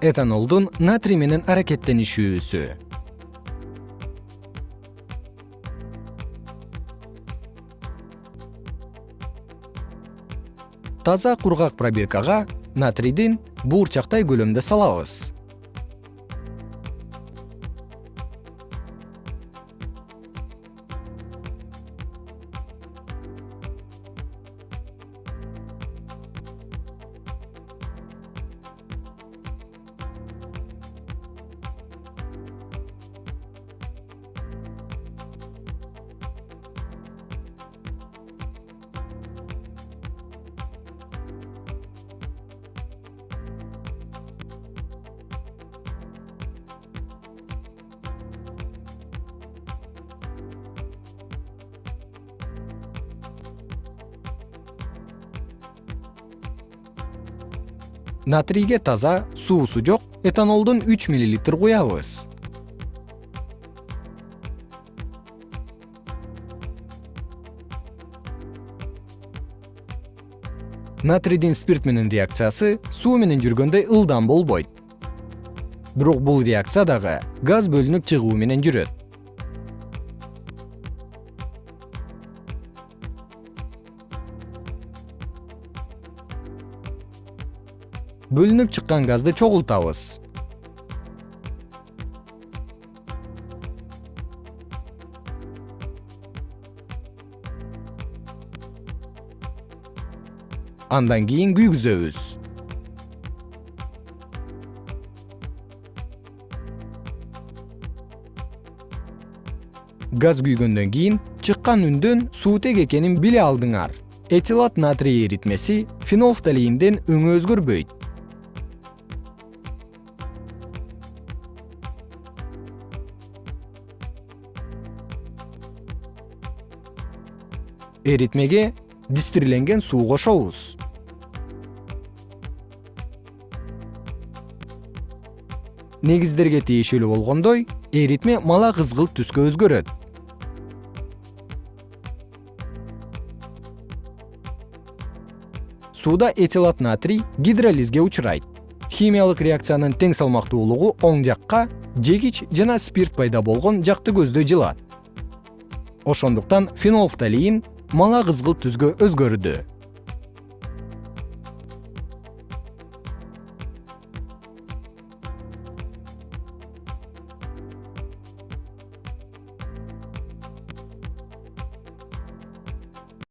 этанолдун натрий менен аракеттенишүүсү. Таза кургак пробиркага натрийдин буурчактай көлөмдө салабыз натрийге таза суусу жок этанолдун үч миллилитр куябыз. Натрийдин спирт менен реакциясы суу менен жүргөндөй ылдам болбойт. Бирок бул реакция дагы газ бөлүнүп чыгуу менен жүрөт бөлүнүп чыккан газды чогултабыз. Андан кийин күйгүзөбүз. Газ күйгөндөн кийин чыккан үндөн суутек экенин биле алдыңар. Этилат натрий эритмеси фенолфталиинден өңү өзгөрбөйт эритмеге дистирленген суу кошобуз. Негиздерге тиешелүү болгондой эритме мала кызгылт түскө өзгөрөт. Сууда этилат натрий гидролизге учурайт. Химиялык реакциянын тең салмактуулугу оң жакка жегич жана спирт пайда болгон жакты көздөй жылат. Ошондуктан фенолфталиин мала кызгылт түскө өзгөрдү